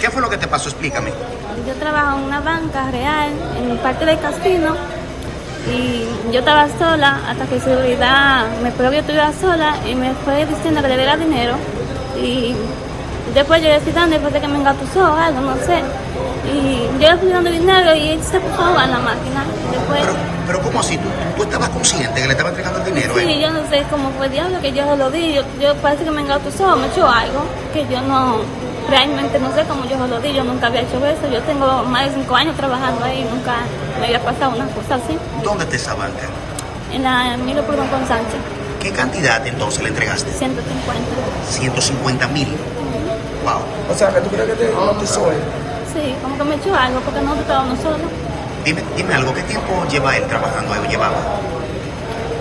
¿Qué fue lo que te pasó? Explícame. Yo trabajo en una banca real, en el parque del casino, y yo estaba sola hasta que seguridad me pidió que estuviera sola y me fue diciendo que le diera dinero. Y después yo le estoy dando después de que me engatusó o algo, no sé. Y yo le fui dando dinero y él se puso a jugar en la máquina. Después, Pero, pero ¿cómo así? ¿Tú, tú estabas consciente que le estaba entregando el dinero? sí, eh? yo no sé cómo fue diablo que yo se lo di. Yo, yo parece que me engatusó, me echó algo que yo no, realmente no sé cómo yo se lo di. Yo nunca había hecho eso. Yo tengo más de cinco años trabajando ahí, nunca me había pasado una cosa así. ¿Dónde está esa banca? En la Emilio Perdón con Sánchez, ¿Qué cantidad entonces le entregaste? 150. 150 mil. Wow. O sea, que tú crees que te hipnotizó él. Sí, como que me echó algo porque no estaba uno solo. Dime, dime algo, ¿qué tiempo lleva él trabajando ahí o llevaba?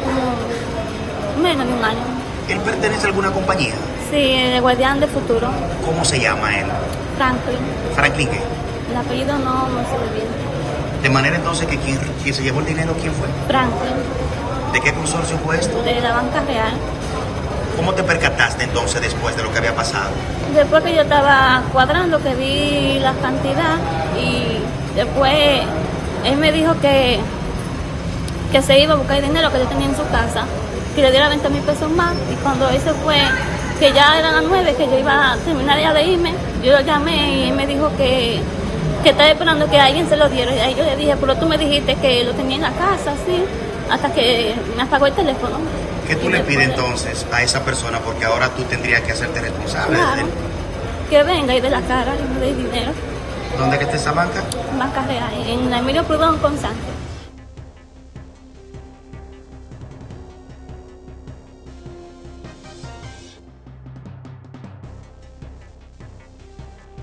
Como menos de un año. ¿Él pertenece a alguna compañía? Sí, el guardián de futuro, ¿Cómo se llama él? Franklin. Franklin, ¿qué? El apellido no me sé bien. De manera entonces que quien, quien se llevó el dinero, ¿quién fue? Franklin, ¿De qué consorcio fue esto? de la banca real. ¿Cómo te percataste entonces después de lo que había pasado? Después que yo estaba cuadrando, que vi la cantidad y después él me dijo que, que se iba a buscar el dinero que yo tenía en su casa, que le diera 20 mil pesos más y cuando se fue, que ya eran las 9, que yo iba a terminar ya de irme, yo lo llamé y él me dijo que, que estaba esperando que alguien se lo diera y ahí yo le dije, pero tú me dijiste que lo tenía en la casa, sí, hasta que me apagó el teléfono. ¿Qué tú le pides entonces a esa persona? Porque ahora tú tendrías que hacerte responsable Claro, que venga y de la cara y me dé dinero. ¿Dónde que está esa banca? Banca Real, en la Emilio Prudón con San.